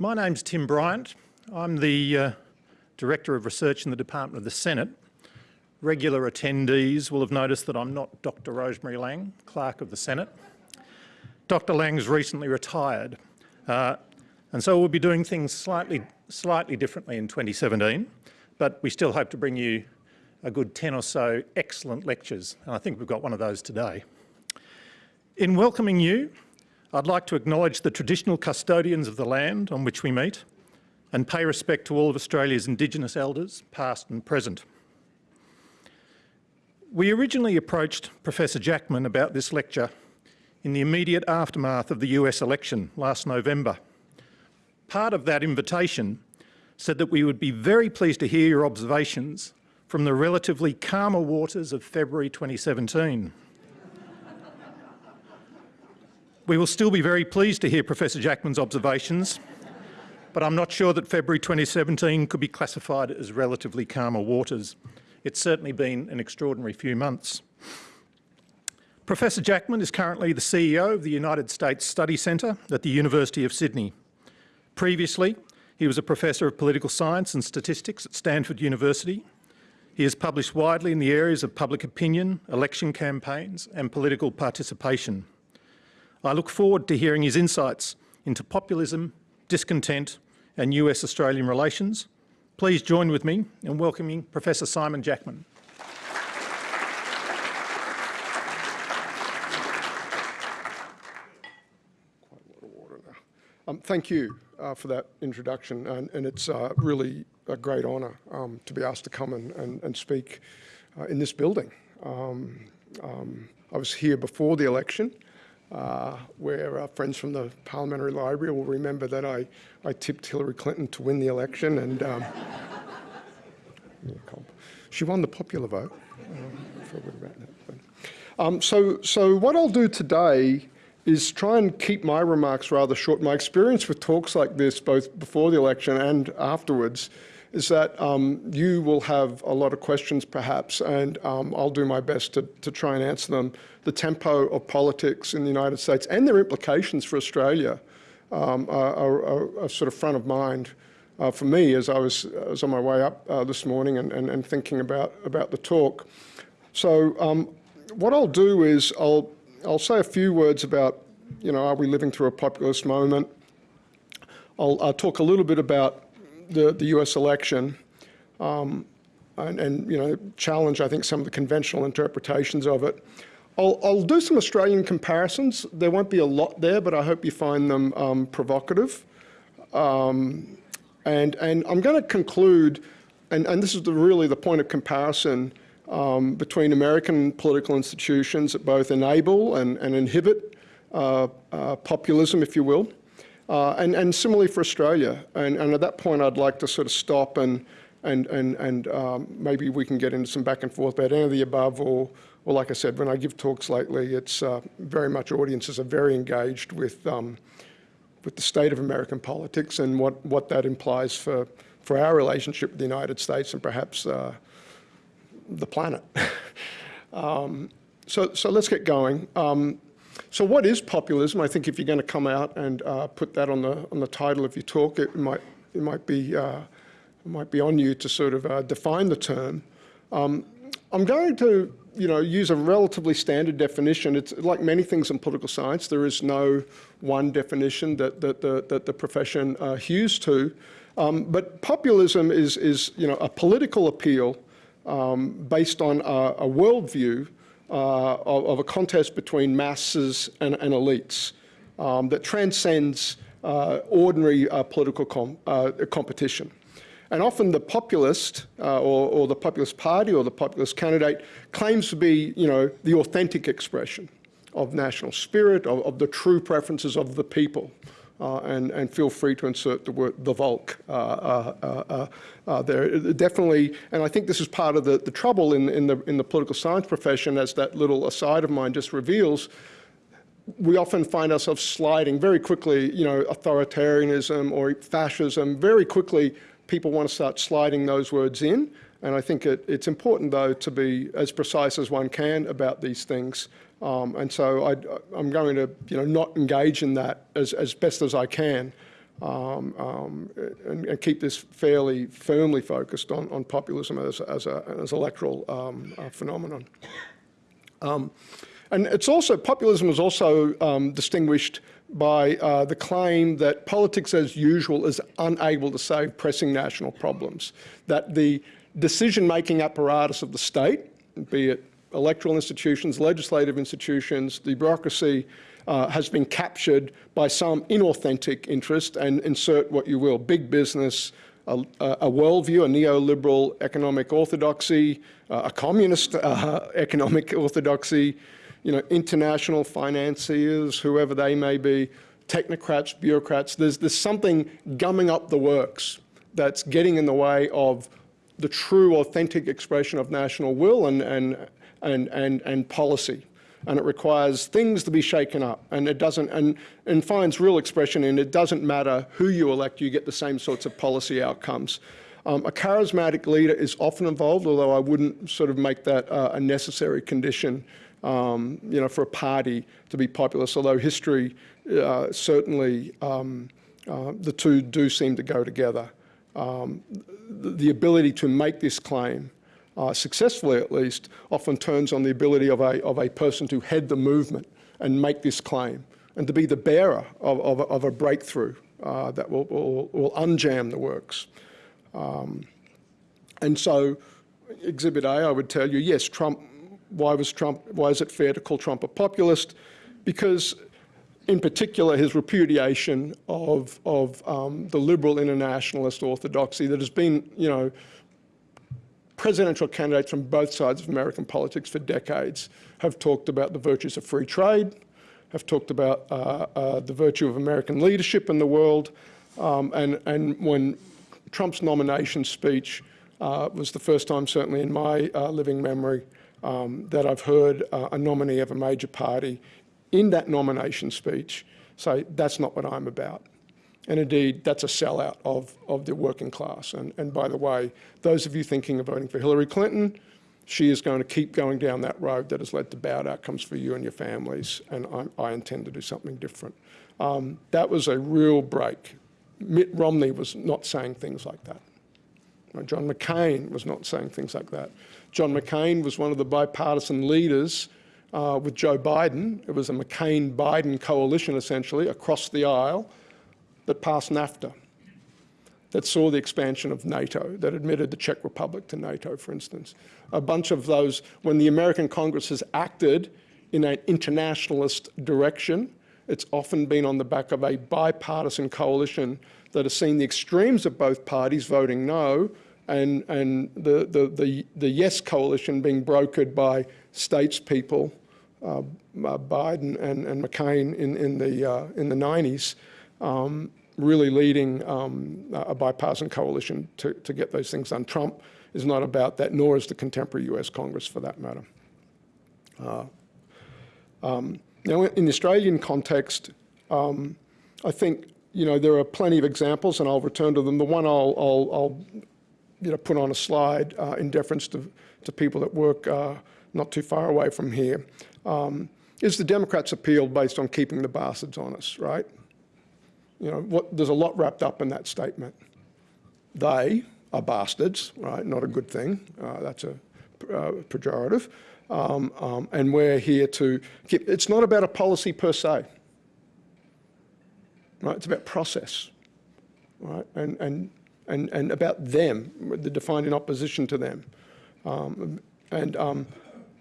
My name's Tim Bryant. I'm the uh, Director of Research in the Department of the Senate. Regular attendees will have noticed that I'm not Dr Rosemary Laing, Clerk of the Senate. Dr Laing's recently retired uh, and so we'll be doing things slightly, slightly differently in 2017, but we still hope to bring you a good 10 or so excellent lectures, and I think we've got one of those today. In welcoming you, I'd like to acknowledge the traditional custodians of the land on which we meet and pay respect to all of Australia's Indigenous elders, past and present. We originally approached Professor Jackman about this lecture in the immediate aftermath of the US election last November part of that invitation said that we would be very pleased to hear your observations from the relatively calmer waters of February 2017. We will still be very pleased to hear Professor Jackman's observations, but I'm not sure that February 2017 could be classified as relatively calmer waters. It's certainly been an extraordinary few months. Professor Jackman is currently the CEO of the United States Study Centre at the University of Sydney. Previously, he was a Professor of Political Science and Statistics at Stanford University. He has published widely in the areas of public opinion, election campaigns and political participation. I look forward to hearing his insights into populism, discontent and US-Australian relations. Please join with me in welcoming Professor Simon Jackman. Um, thank you uh, for that introduction, and, and it's uh, really a great honour um, to be asked to come and, and, and speak uh, in this building. Um, um I was here before the election, uh, where our friends from the Parliamentary Library will remember that I, I tipped Hillary Clinton to win the election, and um, she won the popular vote. Um, that. so, so what I'll do today is try and keep my remarks rather short. My experience with talks like this, both before the election and afterwards, is that um, you will have a lot of questions perhaps, and um, I'll do my best to, to try and answer them. The tempo of politics in the United States and their implications for Australia um, are, are, are, sort of front of mind uh, for me as I was, was on my way up uh, this morning and, and, and, thinking about, about the talk. So um, what I'll do is I'll I'll say a few words about, you know, are we living through a populist moment? I'll, I'll talk a little bit about the, the US election um, and, and, you know, challenge, I think, some of the conventional interpretations of it. I'll, I'll, do some Australian comparisons. There won't be a lot there, but I hope you find them um, provocative. Um, and, and I'm going to conclude, and, and this is the, really the point of comparison, um, between American political institutions that both enable and, and inhibit uh, uh, populism, if you will, uh, and, and similarly for Australia. And, and, at that point, I'd like to sort of stop and, and, and, and um, maybe we can get into some back and forth about any of the above or, or like I said, when I give talks lately, it's uh, very much audiences are very engaged with, um, with the state of American politics and what, what that implies for, for our relationship with the United States and perhaps uh, the planet. um, so, so let's get going. Um, so what is populism? I think if you're going to come out and uh, put that on the on the title of your talk, it might it might be uh, it might be on you to sort of uh, define the term. Um, I'm going to you know use a relatively standard definition. It's like many things in political science. There is no one definition that that the that the profession uh, hews to. Um, but populism is is you know a political appeal um, based on a, a worldview uh, of, of, a contest between masses and, and elites um, that transcends uh, ordinary uh, political com uh, competition. And often the populist uh, or, or, the populist party or the populist candidate claims to be, you know, the authentic expression of national spirit, of, of the true preferences of the people uh, and, and feel free to insert the word the Volk uh, uh, uh, there. Definitely, and I think this is part of the, the trouble in, in, the, in the political science profession, as that little aside of mine just reveals, we often find ourselves sliding very quickly, you know, authoritarianism or fascism, very quickly people want to start sliding those words in. And I think it, it's important, though, to be as precise as one can about these things um, and so I, am going to, you know, not engage in that as, as best as I can. um, um, and, and keep this fairly firmly focused on, on populism as, as, a, as electoral um, uh, phenomenon. Um, and it's also, populism is also um, distinguished by uh, the claim that politics as usual is unable to solve pressing national problems, that the decision-making apparatus of the state, be it electoral institutions, legislative institutions, the bureaucracy, uh, has been captured by some inauthentic interest and insert what you will, big business, a, a worldview, a neoliberal economic orthodoxy, uh, a communist uh, economic orthodoxy, you know, international financiers, whoever they may be, technocrats, bureaucrats. There's, there's something gumming up the works that's getting in the way of the true, authentic expression of national will and, and, and, and, and policy. And it requires things to be shaken up. And it doesn't and, and finds real expression in it doesn't matter who you elect you get the same sorts of policy outcomes. Um, a charismatic leader is often involved although I wouldn't sort of make that uh, a necessary condition um, you know for a party to be populous although history uh, certainly um, uh, the two do seem to go together. Um, the, the ability to make this claim uh, successfully at least, often turns on the ability of a, of a person to head the movement and make this claim and to be the bearer of, of, of a breakthrough uh, that will, will, will, unjam the works. Um, and so Exhibit A, I would tell you, yes, Trump, why was Trump, why is it fair to call Trump a populist? Because in particular, his repudiation of, of um, the liberal internationalist orthodoxy that has been, you know, presidential candidates from both sides of American politics for decades have talked about the virtues of free trade, have talked about uh, uh, the virtue of American leadership in the world, um, and, and when Trump's nomination speech uh, was the first time, certainly in my uh, living memory, um, that I've heard uh, a nominee of a major party in that nomination speech say, that's not what I'm about. And indeed, that's a sellout of, of the working class. And, and by the way, those of you thinking of voting for Hillary Clinton, she is going to keep going down that road that has led to bad outcomes for you and your families, and I, I intend to do something different. Um, that was a real break. Mitt Romney was not saying things like that. John McCain was not saying things like that. John McCain was one of the bipartisan leaders uh, with Joe Biden. It was a McCain-Biden coalition, essentially, across the aisle that passed NAFTA, that saw the expansion of NATO, that admitted the Czech Republic to NATO, for instance. A bunch of those, when the American Congress has acted in an internationalist direction, it's often been on the back of a bipartisan coalition that has seen the extremes of both parties voting no and, and the, the, the, the yes coalition being brokered by statespeople, uh, uh, Biden and, and McCain in, in, the, uh, in the 90s, um, really leading um, a bipartisan coalition to, to get those things done. Trump is not about that, nor is the contemporary US Congress for that matter. Uh, um, now, in the Australian context, um, I think you know there are plenty of examples, and I'll return to them. The one I'll, I'll, I'll you know put on a slide uh, in deference to, to people that work uh, not too far away from here um, is the Democrats' appeal based on keeping the bastards on us, right? You know, what, there's a lot wrapped up in that statement. They are bastards, right? Not a good thing. Uh, that's a uh, pejorative. Um, um, and we're here to keep, it's not about a policy per se, right? It's about process, right? And, and, and, and about them, the defined in opposition to them. Um, and um,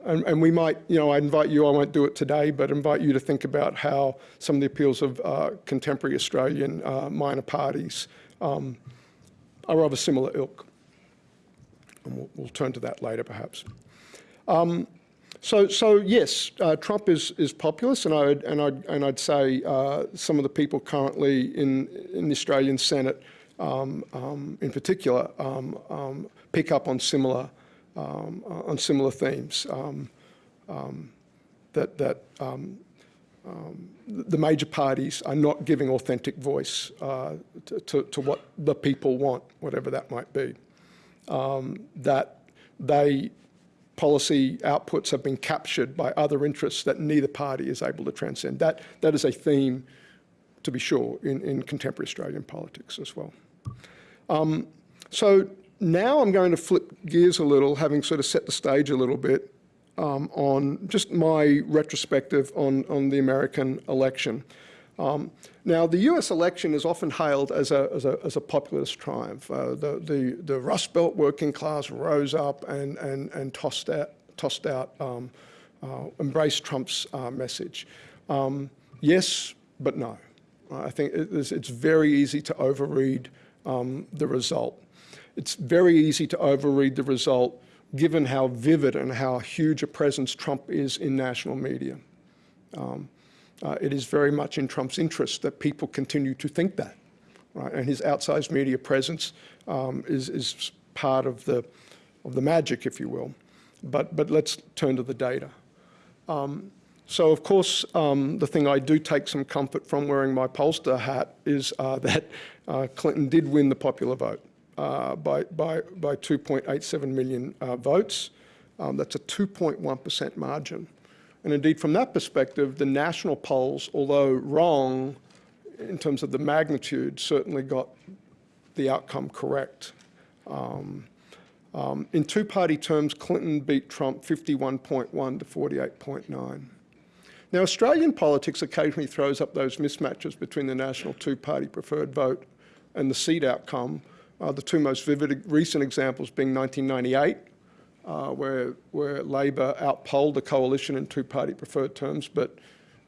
and, and, we might, you know, I invite you, I won't do it today, but invite you to think about how some of the appeals of uh, contemporary Australian uh, minor parties um, are of a similar ilk. And we'll, we'll turn to that later, perhaps. Um, so, so yes, uh, Trump is, is populist, and I'd, and I'd, and I'd say uh, some of the people currently in, in the Australian Senate, um, um in particular, um, um, pick up on similar um, uh, on similar themes. Um, um, that that um, the major parties are not giving authentic voice uh, to, to, to, what the people want, whatever that might be. that they policy outputs have been captured by other interests that neither party is able to transcend. That, that is a theme to be sure, in, in contemporary Australian politics as well. Um, so now I'm going to flip gears a little, having sort of set the stage a little bit um, on just my retrospective on, on the American election. Um, now, the US election is often hailed as a, as a, as a populist triumph. Uh, the, the, the Rust Belt working class rose up and, and, and tossed out, tossed out um, uh, embraced Trump's uh, message. Um, yes, but no. I think it is, it's very easy to overread um, the result. It's very easy to overread the result given how vivid and how huge a presence Trump is in national media. Um, uh, it is very much in Trump's interest that people continue to think that, right? And his outsized media presence um, is, is part of the, of the magic, if you will. But, but let's turn to the data. Um, so of course, um, the thing I do take some comfort from wearing my pollster hat is uh, that uh, Clinton did win the popular vote uh, by, by, by 2.87 million uh, votes. Um, that's a 2.1% margin. And indeed, from that perspective, the national polls, although wrong in terms of the magnitude, certainly got the outcome correct. Um, um, in two-party terms, Clinton beat Trump 51.1 to 48.9. Now, Australian politics occasionally throws up those mismatches between the national two-party preferred vote and the seat outcome, uh, the two most vivid recent examples being 1998, uh, where, where Labor outpolled the coalition in two-party preferred terms, but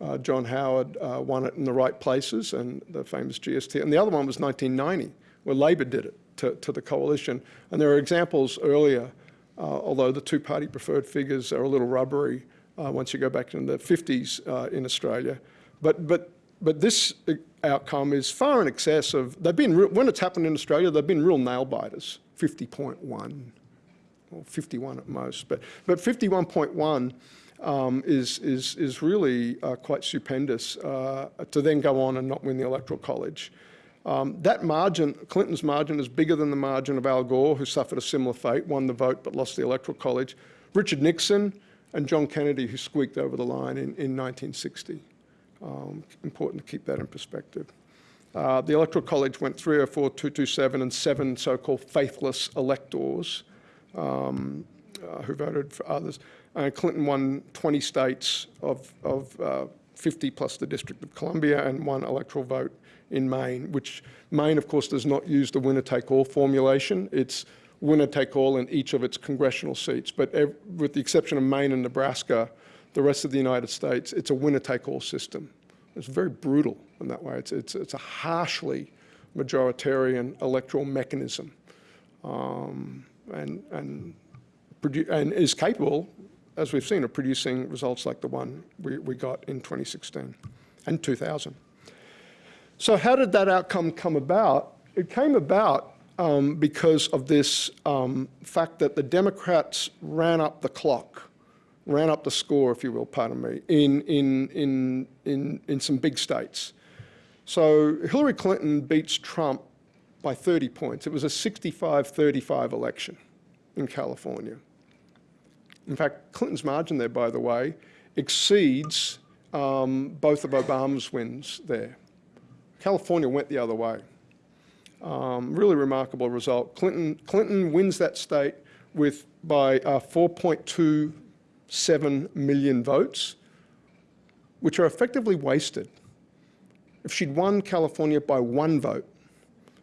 uh, John Howard uh, won it in the right places and the famous GST. And the other one was 1990, where Labor did it to, to the coalition. And there are examples earlier, uh, although the two-party preferred figures are a little rubbery uh, once you go back in the 50s uh, in Australia. But, but, but this outcome is far in excess of, they've been, when it's happened in Australia, they've been real nail biters, 50.1 or 51 at most. But, but 51.1 um, is, is, is really uh, quite stupendous uh, to then go on and not win the Electoral College. Um, that margin, Clinton's margin, is bigger than the margin of Al Gore, who suffered a similar fate, won the vote but lost the Electoral College. Richard Nixon and John Kennedy, who squeaked over the line in, in 1960. Um, important to keep that in perspective. Uh, the Electoral College went 304, 227, and seven so-called faithless electors um, uh, who voted for others. And Clinton won 20 states of, of uh, 50 plus the District of Columbia and one electoral vote in Maine, which Maine, of course, does not use the winner-take-all formulation. It's winner-take-all in each of its congressional seats. But with the exception of Maine and Nebraska, the rest of the United States, it's a winner-take-all system. It's very brutal in that way. It's, it's, it's a harshly majoritarian electoral mechanism um, and, and, and is capable, as we've seen, of producing results like the one we, we got in 2016 and 2000. So how did that outcome come about? It came about um, because of this um, fact that the Democrats ran up the clock ran up the score, if you will, pardon me, in, in, in, in, in some big states. So Hillary Clinton beats Trump by 30 points. It was a 65-35 election in California. In fact, Clinton's margin there, by the way, exceeds um, both of Obama's wins there. California went the other way. Um, really remarkable result. Clinton, Clinton wins that state with by uh, 4.2 7 million votes, which are effectively wasted. If she'd won California by one vote,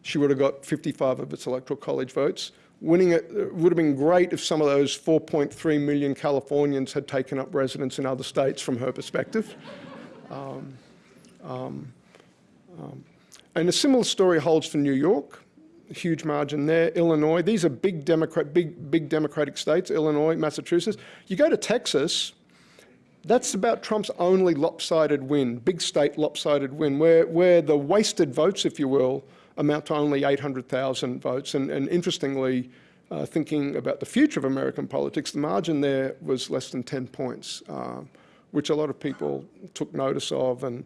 she would have got 55 of its electoral college votes. Winning it would have been great if some of those 4.3 million Californians had taken up residence in other states from her perspective. Um, um, um, and a similar story holds for New York huge margin there. Illinois, these are big, Democrat, big, big Democratic states, Illinois, Massachusetts. You go to Texas, that's about Trump's only lopsided win, big state lopsided win, where, where the wasted votes, if you will, amount to only 800,000 votes. And, and interestingly, uh, thinking about the future of American politics, the margin there was less than 10 points, uh, which a lot of people took notice of and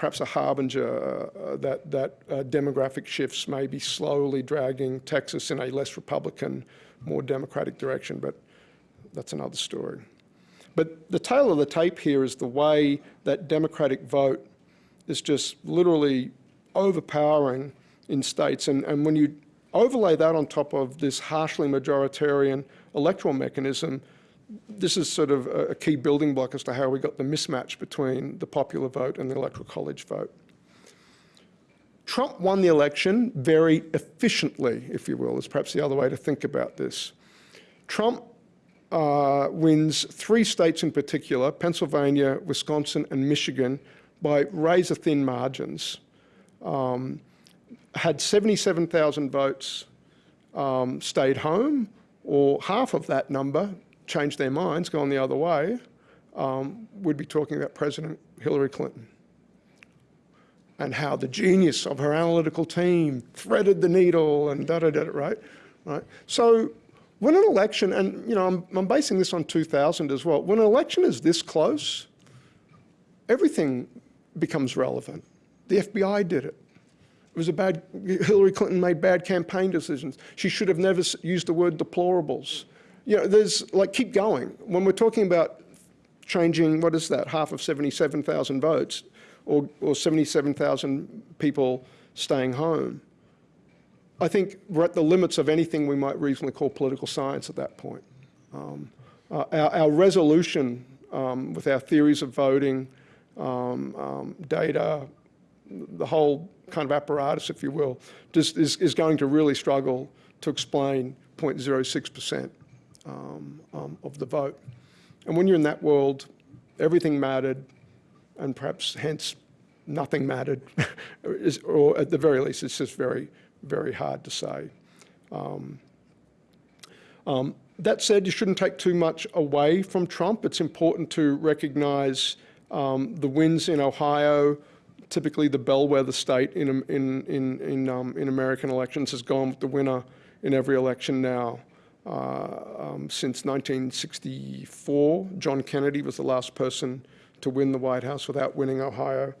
perhaps a harbinger uh, that, that uh, demographic shifts may be slowly dragging Texas in a less Republican, more Democratic direction, but that's another story. But the tale of the tape here is the way that Democratic vote is just literally overpowering in states. And, and when you overlay that on top of this harshly majoritarian electoral mechanism, this is sort of a, key building block as to how we got the mismatch between the popular vote and the electoral college vote. Trump won the election very efficiently, if you will, is perhaps the other way to think about this. Trump uh, wins three states in particular, Pennsylvania, Wisconsin, and Michigan, by razor-thin margins. Um, had 77,000 votes um, stayed home, or half of that number changed their minds, gone the other way, um, we'd be talking about President Hillary Clinton and how the genius of her analytical team threaded the needle and da-da-da, right? right? So when an election, and you know, I'm, I'm basing this on 2000 as well, when an election is this close, everything becomes relevant. The FBI did it. It was a bad, Hillary Clinton made bad campaign decisions. She should have never used the word deplorables. You know, there's, like, keep going. When we're talking about changing, what is that, half of 77,000 votes, or, or 77,000 people staying home, I think we're at the limits of anything we might reasonably call political science at that point. Um, uh, our, our, resolution um, with our theories of voting, um, um data, the whole kind of apparatus, if you will, just is, is going to really struggle to explain 0.06% um, um, of the vote. And when you're in that world, everything mattered, and perhaps hence nothing mattered, or at the very least, it's just very, very hard to say. Um, um, that said, you shouldn't take too much away from Trump. It's important to recognize um, the wins in Ohio, typically the bellwether state in, in, in, in, um, in American elections has gone with the winner in every election now. Uh, um, since 1964, John Kennedy was the last person to win the White House without winning Ohio.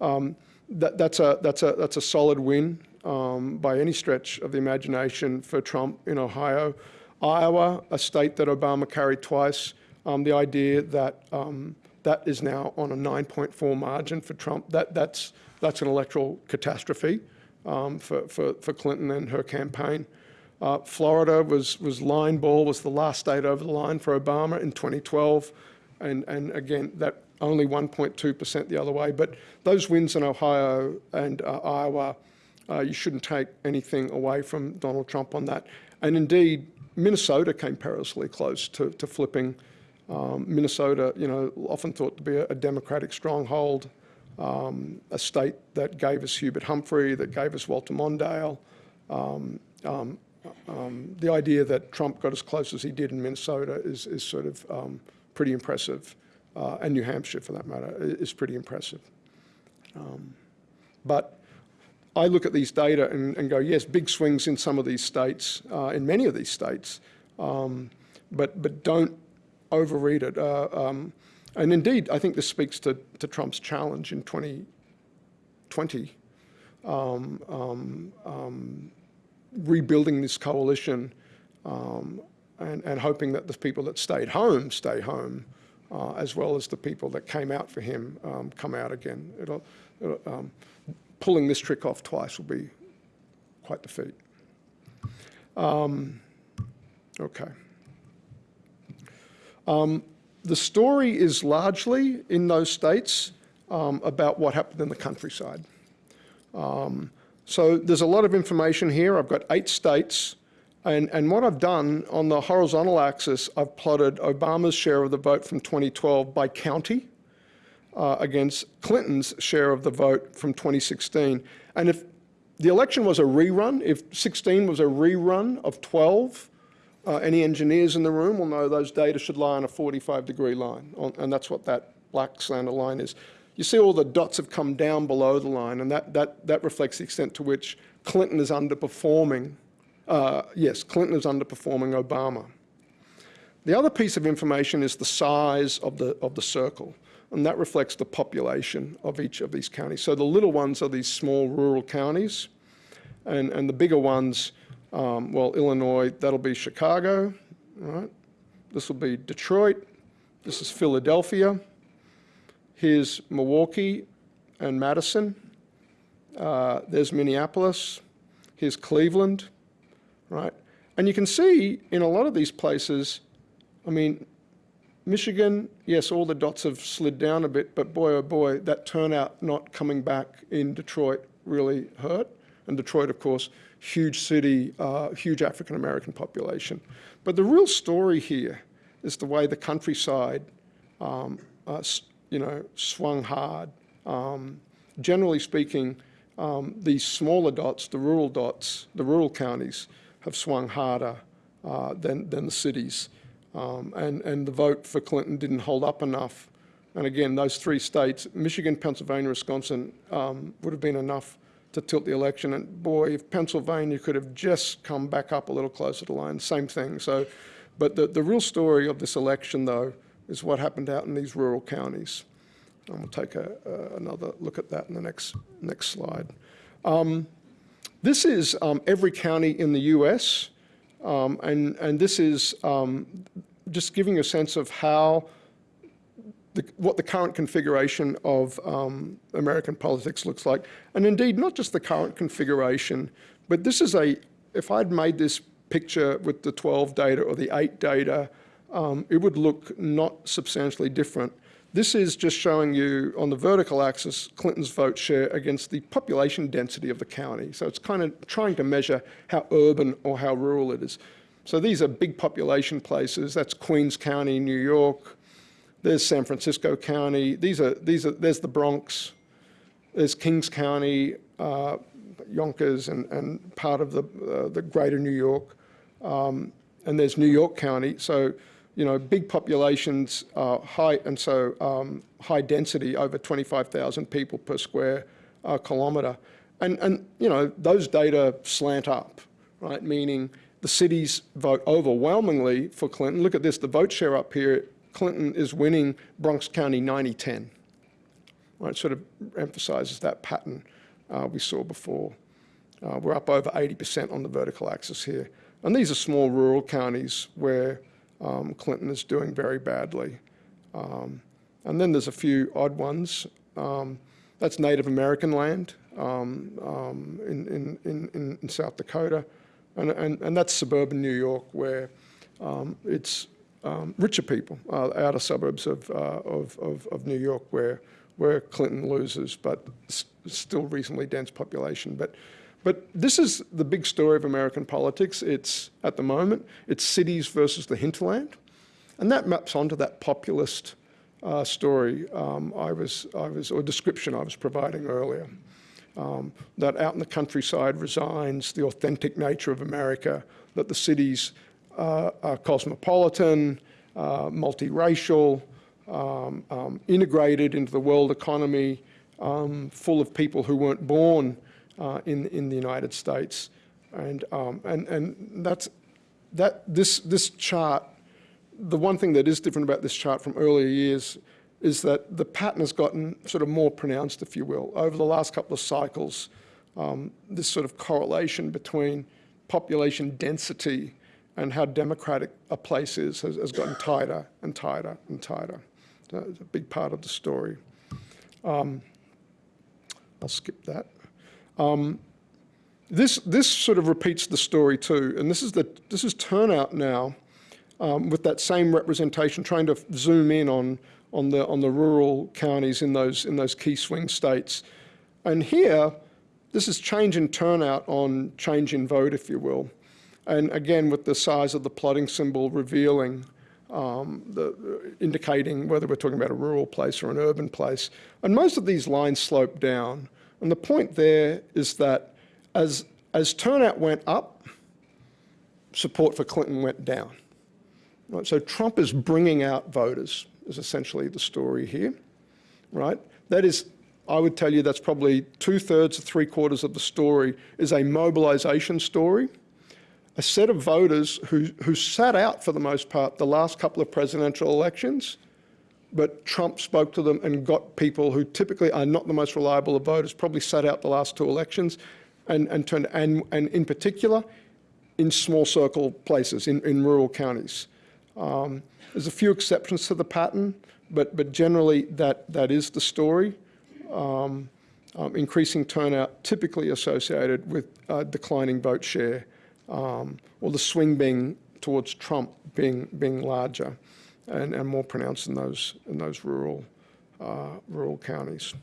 Um, that, that's, a, that's, a, that's a solid win um, by any stretch of the imagination for Trump in Ohio. Iowa, a state that Obama carried twice, um, the idea that um, that is now on a 9.4 margin for Trump. That, that's, that's an electoral catastrophe um, for, for, for Clinton and her campaign. Uh, Florida was, was line ball, was the last state over the line for Obama in 2012. And, and again, that only 1.2% the other way. But those wins in Ohio and uh, Iowa, uh, you shouldn't take anything away from Donald Trump on that. And indeed, Minnesota came perilously close to, to flipping. Um, Minnesota, you know, often thought to be a, a Democratic stronghold, um, a state that gave us Hubert Humphrey, that gave us Walter Mondale. Um, um the idea that Trump got as close as he did in Minnesota is, is sort of um, pretty impressive, uh, and New Hampshire, for that matter, is pretty impressive. Um, but I look at these data and, and, go, yes, big swings in some of these states, uh, in many of these states, um, but, but don't overread it. Uh, um, and indeed, I think this speaks to, to Trump's challenge in 2020 rebuilding this coalition um, and, and, hoping that the people that stayed home stay home, uh, as well as the people that came out for him um, come out again. It'll, it'll, um, pulling this trick off twice will be quite the feat. Um, okay. Um, the story is largely in those states um, about what happened in the countryside. Um, so there's a lot of information here. I've got eight states. And, and what I've done on the horizontal axis, I've plotted Obama's share of the vote from 2012 by county uh, against Clinton's share of the vote from 2016. And if the election was a rerun, if 16 was a rerun of 12, uh, any engineers in the room will know those data should lie on a 45 degree line. And that's what that black slanted line is you see all the dots have come down below the line, and that, that, that reflects the extent to which Clinton is underperforming. Uh, yes, Clinton is underperforming Obama. The other piece of information is the size of the, of the circle, and that reflects the population of each of these counties. So the little ones are these small rural counties, and, and the bigger ones, um, well, Illinois, that'll be Chicago, right? This will be Detroit, this is Philadelphia, Here's Milwaukee, and Madison. Uh, there's Minneapolis. Here's Cleveland, right? And you can see in a lot of these places, I mean, Michigan, yes, all the dots have slid down a bit, but boy, oh boy, that turnout not coming back in Detroit really hurt. And Detroit, of course, huge city, uh, huge African American population. But the real story here is the way the countryside, um, uh, you know, swung hard. Um, generally speaking, um, these smaller dots, the rural dots, the rural counties, have swung harder uh, than, than the cities. Um, and, and the vote for Clinton didn't hold up enough. And again, those three states, Michigan, Pennsylvania, Wisconsin, um, would have been enough to tilt the election. And boy, if Pennsylvania could have just come back up a little closer to line, same thing. So, but the, the real story of this election, though, is what happened out in these rural counties. And we'll take a, uh, another look at that in the next, next slide. Um, this is um, every county in the US, um, and, and this is um, just giving a sense of how the, what the current configuration of um, American politics looks like. And indeed, not just the current configuration, but this is a, if I'd made this picture with the 12 data or the 8 data, um, it would look not substantially different. This is just showing you on the vertical axis Clinton's vote share against the population density of the county. So it's kind of trying to measure how urban or how rural it is. So these are big population places. That's Queens County, New York, there's San Francisco County. These are, these are, there's the Bronx. There's Kings County, uh, Yonkers, and, and part of the, uh, the greater New York. Um, and there's New York County. So, you know, big populations, uh, high, and so um, high density, over 25,000 people per square uh, kilometre. And, and, you know, those data slant up, right? Meaning the cities vote overwhelmingly for Clinton. Look at this, the vote share up here Clinton is winning Bronx County 90-10. Right, sort of emphasizes that pattern uh, we saw before. Uh, we're up over 80% on the vertical axis here. And these are small rural counties where um, Clinton is doing very badly. Um, and then there's a few odd ones. Um, that's Native American land um, um, in, in, in, in, South Dakota. And, and, and that's suburban New York where it's richer people, uh, outer suburbs of, uh, of, of, of, New York where, where Clinton loses, but still reasonably dense population. But, but this is the big story of American politics. It's, at the moment, it's cities versus the hinterland. And that maps onto that populist uh, story um, I was, I was, or description I was providing earlier. Um, that out in the countryside resigns the authentic nature of America, that the cities uh, uh, cosmopolitan, uh, multiracial, um, um, integrated into the world economy, um, full of people who weren't born uh, in, in the United States. And, um, and, and that's, that, this, this chart, the one thing that is different about this chart from earlier years is that the pattern has gotten sort of more pronounced, if you will. Over the last couple of cycles, um, this sort of correlation between population density and how democratic a place is has, has gotten tighter and tighter and tighter. It's a big part of the story. Um, I'll skip that. Um, this, this sort of repeats the story too, and this is, the, this is turnout now um, with that same representation, trying to zoom in on, on, the, on the rural counties in those, in those key swing states. And here, this is change in turnout on change in vote, if you will. And again, with the size of the plotting symbol revealing, um, the, indicating whether we're talking about a rural place or an urban place. And most of these lines slope down. And the point there is that as, as turnout went up, support for Clinton went down. Right? So Trump is bringing out voters, is essentially the story here, right? That is, I would tell you that's probably two thirds to three quarters of the story is a mobilization story a set of voters who, who sat out for the most part the last couple of presidential elections, but Trump spoke to them and got people who typically are not the most reliable of voters, probably sat out the last two elections and, and turned, and, and in particular, in small circle places, in, in rural counties. Um, there's a few exceptions to the pattern, but, but generally that, that is the story. um, um, increasing turnout typically associated with uh, declining vote share, um, or the swing being towards Trump being being larger and, and more pronounced in those in those rural uh, rural counties.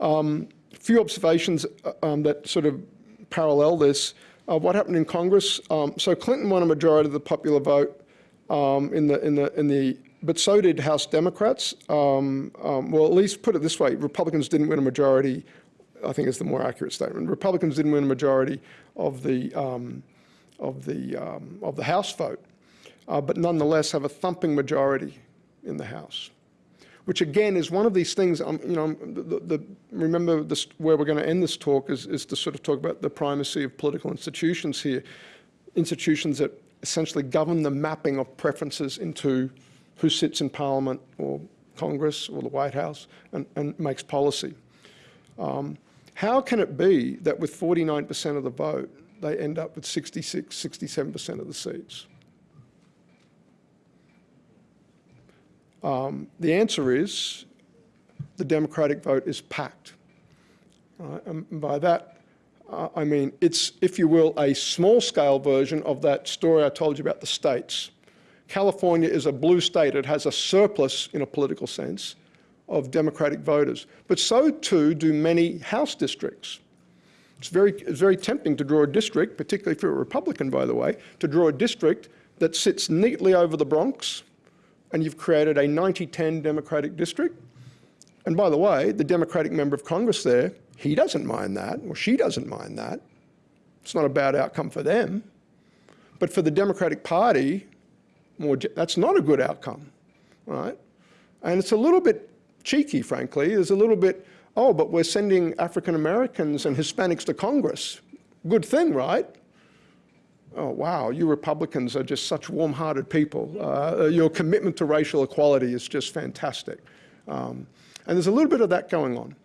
Um, a few observations uh, um, that sort of parallel this. Uh, what happened in Congress? Um, so Clinton won a majority of the popular vote um, in the in the in the but so did House Democrats. Um, um, well, at least put it this way, Republicans didn't win a majority, I think is the more accurate statement. Republicans didn't win a majority of the, of the, of the House vote, uh, but nonetheless have a thumping majority in the House. Which again is one of these things, um, you know, the, the, remember this, where we're going to end this talk is, is to sort of talk about the primacy of political institutions here. Institutions that essentially govern the mapping of preferences into who sits in Parliament or Congress or the White House and, and makes policy. Um, how can it be that with 49% of the vote, they end up with 66, 67% of the seats? Um, the answer is the Democratic vote is packed. Uh, and by that, uh, I mean it's, if you will, a small-scale version of that story I told you about the states. California is a blue state. It has a surplus, in a political sense, of Democratic voters. But so too do many House districts. It's very, it's very tempting to draw a district, particularly if you're a Republican, by the way, to draw a district that sits neatly over the Bronx, and you've created a 90-10 Democratic district. And by the way, the Democratic member of Congress there, he doesn't mind that, or she doesn't mind that. It's not a bad outcome for them. But for the Democratic Party, more, that's not a good outcome, right? And it's a little bit cheeky, frankly. There's a little bit, oh, but we're sending African Americans and Hispanics to Congress. Good thing, right? Oh, wow, you Republicans are just such warm-hearted people. Uh, your commitment to racial equality is just fantastic. Um, and there's a little bit of that going on.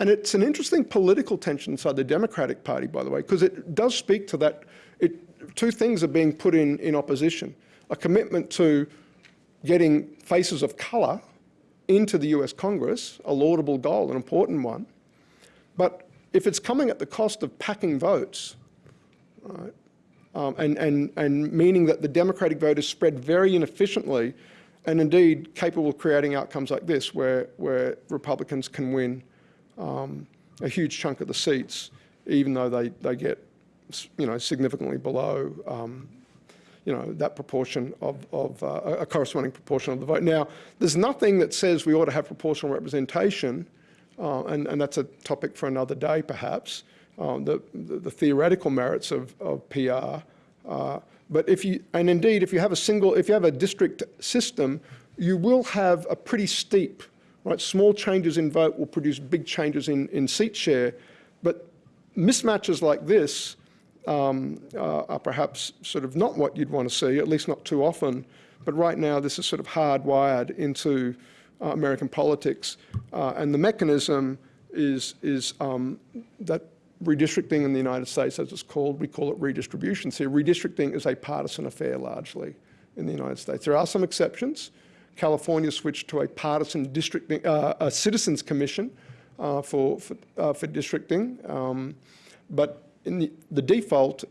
And it's an interesting political tension inside the Democratic Party, by the way, because it does speak to that. It, two things are being put in, in opposition. A commitment to getting faces of colour into the US Congress, a laudable goal, an important one. But if it's coming at the cost of packing votes, right, um, and, and, and meaning that the Democratic vote is spread very inefficiently and indeed capable of creating outcomes like this where, where Republicans can win um, a huge chunk of the seats even though they, they get you know, significantly below um, you know, that proportion of, of uh, a corresponding proportion of the vote. Now, there's nothing that says we ought to have proportional representation, uh, and, and that's a topic for another day perhaps, um, the, the, the, theoretical merits of, of PR. Uh, but if you, and indeed, if you have a single, if you have a district system, you will have a pretty steep, right? Small changes in vote will produce big changes in, in seat share, but mismatches like this um, uh, are perhaps sort of not what you'd want to see, at least not too often. But right now, this is sort of hardwired into uh, American politics. Uh, and the mechanism is, is um, that redistricting in the United States, as it's called, we call it redistribution. So redistricting is a partisan affair largely in the United States. There are some exceptions. California switched to a partisan districting, uh, a citizens commission uh, for, for, uh, for districting. Um, but in the, the default,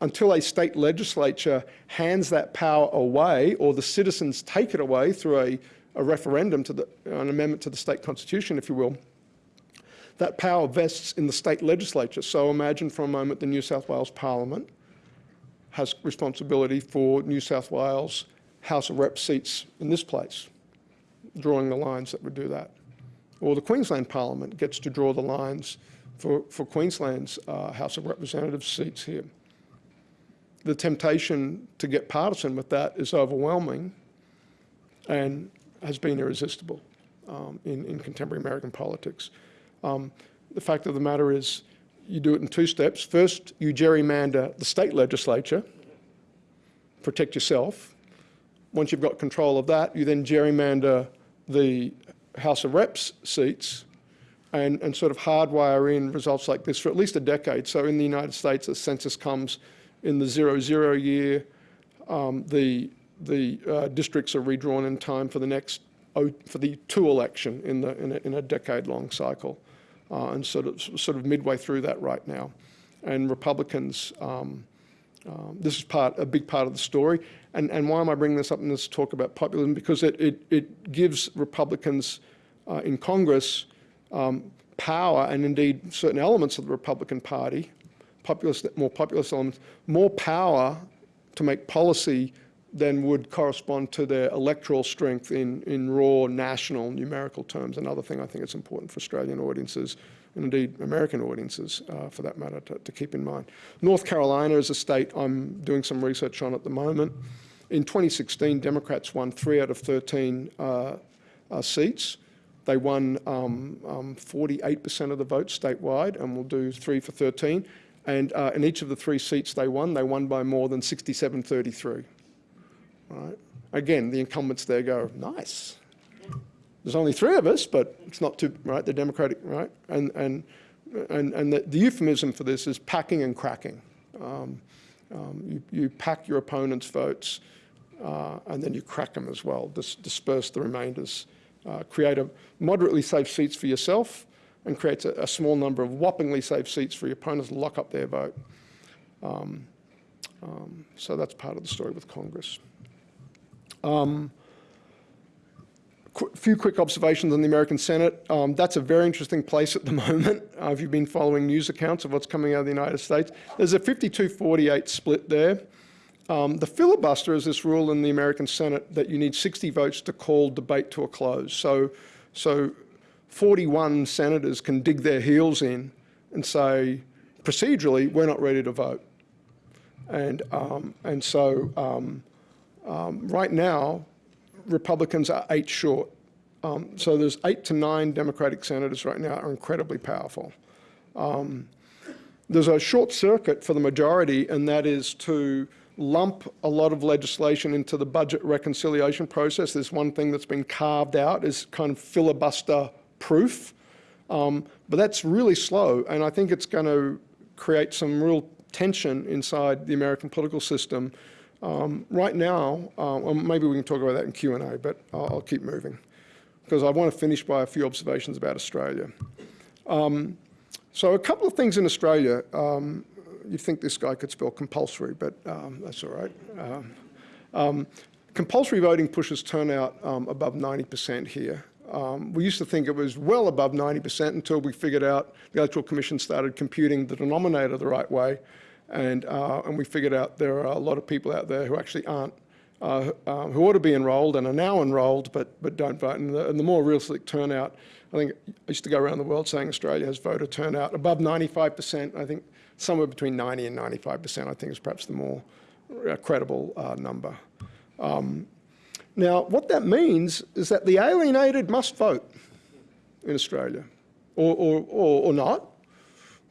until a state legislature hands that power away or the citizens take it away through a, a referendum to the, an amendment to the state constitution, if you will, that power vests in the state legislature. So imagine for a moment the New South Wales Parliament has responsibility for New South Wales House of Rep seats in this place, drawing the lines that would do that. Or the Queensland Parliament gets to draw the lines for, for Queensland's uh, House of Representatives seats here. The temptation to get partisan with that is overwhelming and has been irresistible um, in, in contemporary American politics. Um, the fact of the matter is you do it in two steps. First, you gerrymander the state legislature, protect yourself. Once you've got control of that, you then gerrymander the House of Reps seats and, and sort of hardwire in results like this for at least a decade. So in the United States, the census comes in the zero zero year. Um, the the uh, districts are redrawn in time for the next oh- for the two election in, the, in a, in a decade-long cycle, uh, and sort of, sort of midway through that right now. And Republicans, um, um, this is part, a big part of the story. And, and why am I bringing this up in this talk about populism? Because it, it, it gives Republicans uh, in Congress um, power, and indeed certain elements of the Republican Party, populist, more populist elements, more power to make policy than would correspond to their electoral strength in, in raw national numerical terms. Another thing I think is important for Australian audiences, and indeed American audiences uh, for that matter, to, to keep in mind. North Carolina is a state I'm doing some research on at the moment. In 2016, Democrats won three out of 13 uh, uh, seats. They won 48% um, um, of the votes statewide, and we'll do three for 13. And uh, in each of the three seats they won, they won by more than 67-33. Right? Again, the incumbents there go, nice. There's only three of us, but it's not too, right, the Democratic, right? And, and, and, and the, the euphemism for this is packing and cracking. Um, um, you, you pack your opponent's votes uh, and then you crack them as well, Dis disperse the remainders, uh, create a moderately safe seats for yourself and creates a, a, small number of whoppingly safe seats for your opponents to lock up their vote. Um, um so that's part of the story with Congress. Um, a few quick observations on the American Senate. Um, that's a very interesting place at the moment. Uh, if you've been following news accounts of what's coming out of the United States, there's a 52-48 split there. Um, the filibuster is this rule in the American Senate that you need 60 votes to call debate to a close. So, so 41 senators can dig their heels in and say, procedurally, we're not ready to vote. And, um, and so um, um, right now, Republicans are eight short. Um, so there's eight to nine Democratic senators right now are incredibly powerful. Um, there's a short circuit for the majority, and that is to lump a lot of legislation into the budget reconciliation process. There's one thing that's been carved out is kind of filibuster proof, um, but that's really slow, and I think it's going to create some real tension inside the American political system um, right now, uh, well, maybe we can talk about that in Q&A, but I'll, I'll, keep moving because I want to finish by a few observations about Australia. Um, so a couple of things in Australia. Um, you think this guy could spell compulsory, but um, that's all right. Um, um, compulsory voting pushes turnout above 90% here. Um, we used to think it was well above 90% until we figured out the Electoral Commission started computing the denominator the right way and, uh, and we figured out there are a lot of people out there who actually aren't, uh, uh, who ought to be enrolled and are now enrolled but, but don't vote. And the, and the more realistic turnout, I think I used to go around the world saying Australia has voter turnout above 95%. I think somewhere between 90 and 95%, I think is perhaps the more uh, credible uh, number. Um, now, what that means is that the alienated must vote in Australia, or, or, or, or not,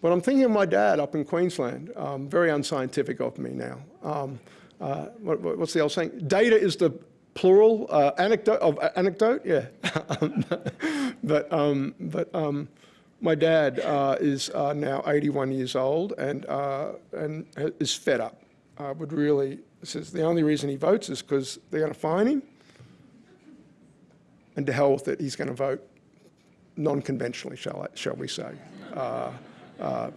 but I'm thinking of my dad up in Queensland, um, very unscientific of me now. Um, uh, what, what's the old saying? Data is the plural uh, anecdote of uh, anecdote, yeah. but um, but um, my dad uh, is uh, now 81 years old and uh, and is fed up. would really says the only reason he votes is because they're going to fine him, and to hell with it, he's going to vote non-conventionally, shall shall we say? Uh,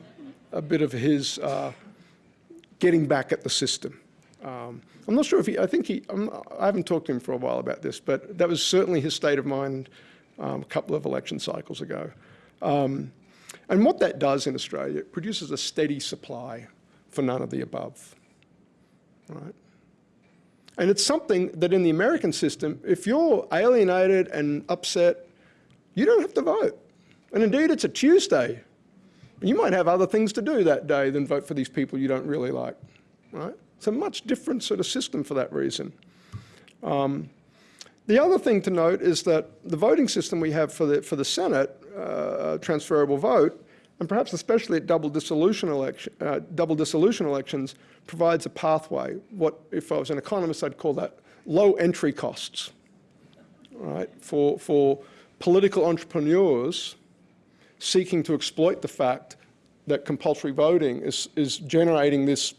a bit of his uh, getting back at the system. Um, I'm not sure if he, I think he, I'm, I have not talked to him for a while about this, but that was certainly his state of mind um, a couple of election cycles ago. Um, and what that does in Australia, it produces a steady supply for none of the above, right? And it's something that in the American system, if you're alienated and upset, you don't have to vote. And indeed, it's a Tuesday you might have other things to do that day than vote for these people you don't really like, right? It's a much different sort of system for that reason. Um, the other thing to note is that the voting system we have for the, for the Senate, uh, transferable vote, and perhaps especially at double dissolution, election, uh, double dissolution elections, provides a pathway. What, if I was an economist, I'd call that low entry costs, right? For, for political entrepreneurs seeking to exploit the fact that compulsory voting is, is generating this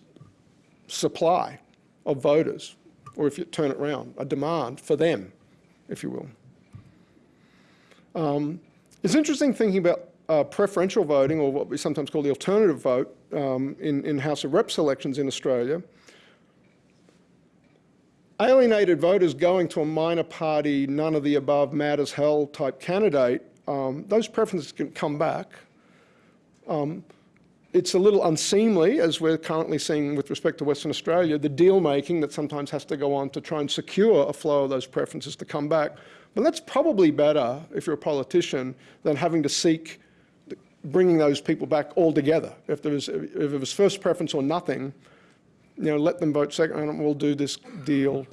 supply of voters, or if you turn it around, a demand for them, if you will. Um, it's interesting thinking about uh, preferential voting, or what we sometimes call the alternative vote, um, in, in House of Reps elections in Australia. Alienated voters going to a minor party, none of the above, mad as hell type candidate, um, those preferences can come back. Um, it's a little unseemly, as we're currently seeing with respect to Western Australia, the deal making that sometimes has to go on to try and secure a flow of those preferences to come back. But that's probably better, if you're a politician, than having to seek bringing those people back altogether. If there was, if it was first preference or nothing, you know, let them vote second, and we'll do this deal.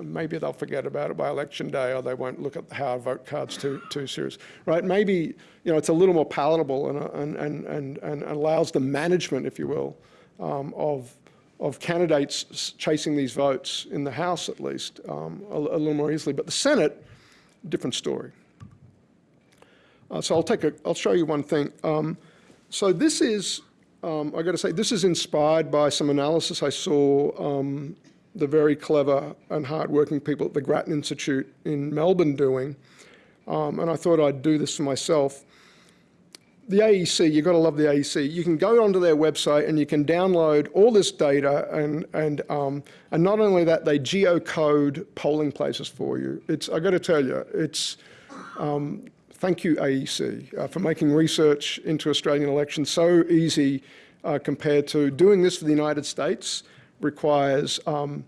Maybe they'll forget about it by election day, or they won't look at how vote cards too too serious, right? Maybe you know it's a little more palatable and and and and allows the management, if you will, um, of of candidates chasing these votes in the House at least um, a, a little more easily. But the Senate, different story. Uh, so I'll take a, I'll show you one thing. Um, so this is, um, I got to say, this is inspired by some analysis I saw um, the very clever and hardworking people at the Grattan Institute in Melbourne doing, um, and I thought I'd do this for myself. The AEC, you've got to love the AEC. You can go onto their website and you can download all this data and, and, um, and not only that, they geocode polling places for you. It's, I've got to tell you, it's, um, Thank you, AEC, uh, for making research into Australian elections so easy uh, compared to doing this for the United States requires, um,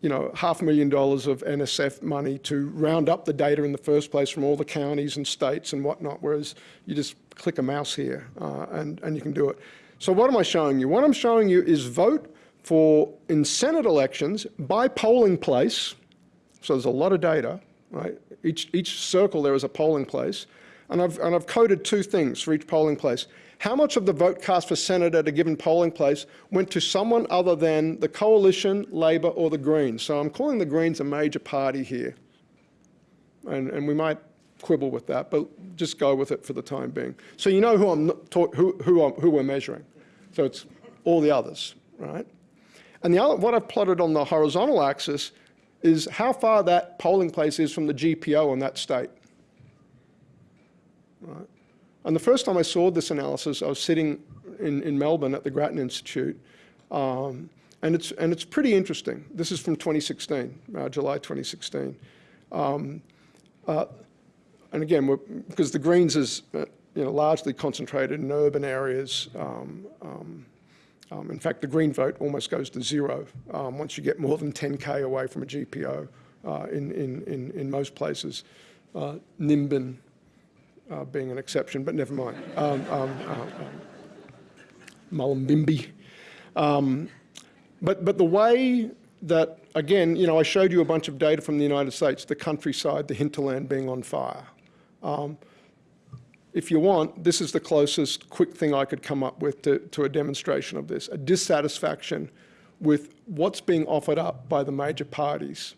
you know, half a million dollars of NSF money to round up the data in the first place from all the counties and states and whatnot, whereas you just click a mouse here uh, and, and you can do it. So what am I showing you? What I'm showing you is vote for, in Senate elections, by polling place, so there's a lot of data, right? Each, each circle there is a polling place. And I've, and I've coded two things for each polling place. How much of the vote cast for Senate at a given polling place went to someone other than the Coalition, Labor or the Greens? So I'm calling the Greens a major party here. And, and we might quibble with that, but just go with it for the time being. So you know who, I'm who, who, I'm, who we're measuring. So it's all the others, right? And the other, what I've plotted on the horizontal axis is how far that polling place is from the GPO in that state. Right? And the first time I saw this analysis, I was sitting in, in Melbourne at the Grattan Institute, um, and, it's, and it's pretty interesting. This is from 2016, uh, July 2016. Um, uh, and again, because the Greens is uh, you know, largely concentrated in urban areas, um, um um, in fact, the green vote almost goes to zero um, once you get more than 10k away from a GPO uh, in, in, in, in, most places. Uh, Nimbin uh, being an exception, but never mind. Um, um, uh, um Mullumbimby. Um, but, but the way that, again, you know, I showed you a bunch of data from the United States, the countryside, the hinterland being on fire. Um, if you want, this is the closest quick thing I could come up with to, to a demonstration of this, a dissatisfaction with what's being offered up by the major parties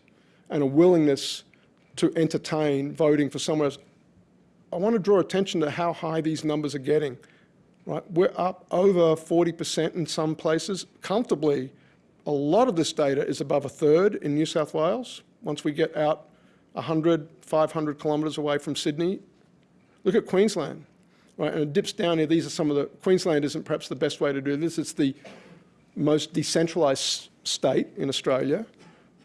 and a willingness to entertain voting for someone else. I want to draw attention to how high these numbers are getting. Right? We're up over 40% in some places, comfortably. A lot of this data is above a third in New South Wales. Once we get out 100, 500 kilometres away from Sydney, Look at Queensland, right? And it dips down here. These are some of the, Queensland isn't perhaps the best way to do this. It's the most decentralised state in Australia.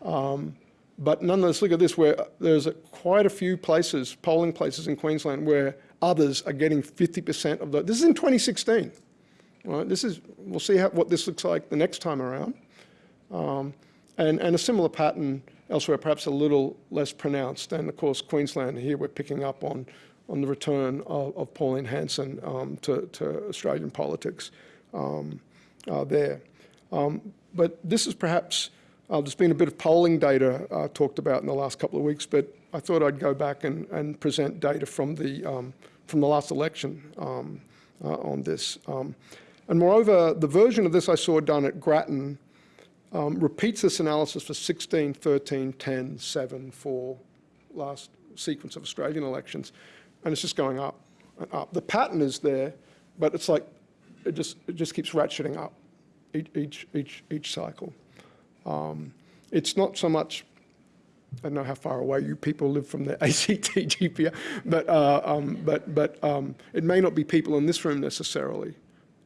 Um, but nonetheless, look at this, where there's quite a few places, polling places in Queensland, where others are getting 50% of the, this is in 2016, right? This is, we'll see how, what this looks like the next time around. Um, and, and a similar pattern elsewhere, perhaps a little less pronounced. And of course, Queensland here, we're picking up on on the return of, of Pauline Hanson um, to, to, Australian politics um, uh, there. Um, but this is perhaps, uh, there's been a bit of polling data uh, talked about in the last couple of weeks, but I thought I'd go back and, and present data from the, um, from the last election um, uh, on this. Um, and moreover, the version of this I saw done at Grattan repeats this analysis for 16, 13, 10, 7, 4, last sequence of Australian elections and it's just going up and up. The pattern is there, but it's like it just it just keeps ratcheting up each each, each cycle. Um, it's not so much I don't know how far away you people live from the ACT GPO, but, uh, um, but, but um, it may not be people in this room necessarily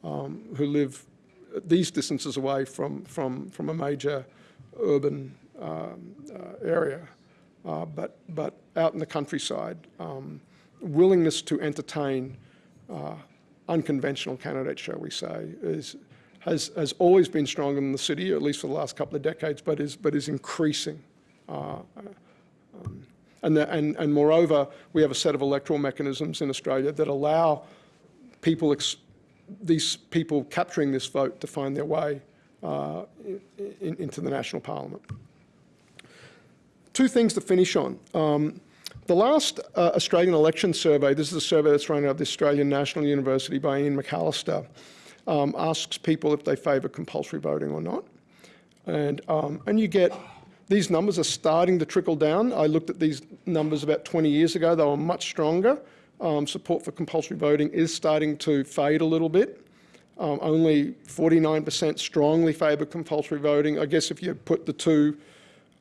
um, who live these distances away from, from, from a major urban um, uh, area, uh, but, but out in the countryside, willingness to entertain uh, unconventional candidates, shall we say, is, has, has always been stronger in the city, at least for the last couple of decades, but is, but is increasing. Uh, um, and, the, and, and moreover, we have a set of electoral mechanisms in Australia that allow people, these people capturing this vote to find their way uh, in, into the national parliament. Two things to finish on. Um, the last uh, Australian election survey, this is a survey that's run out of the Australian National University by Ian McAllister, um, asks people if they favour compulsory voting or not. And, um, and you get these numbers are starting to trickle down. I looked at these numbers about 20 years ago. They were much stronger. Um, support for compulsory voting is starting to fade a little bit. Um, only 49% strongly favour compulsory voting. I guess if you put the two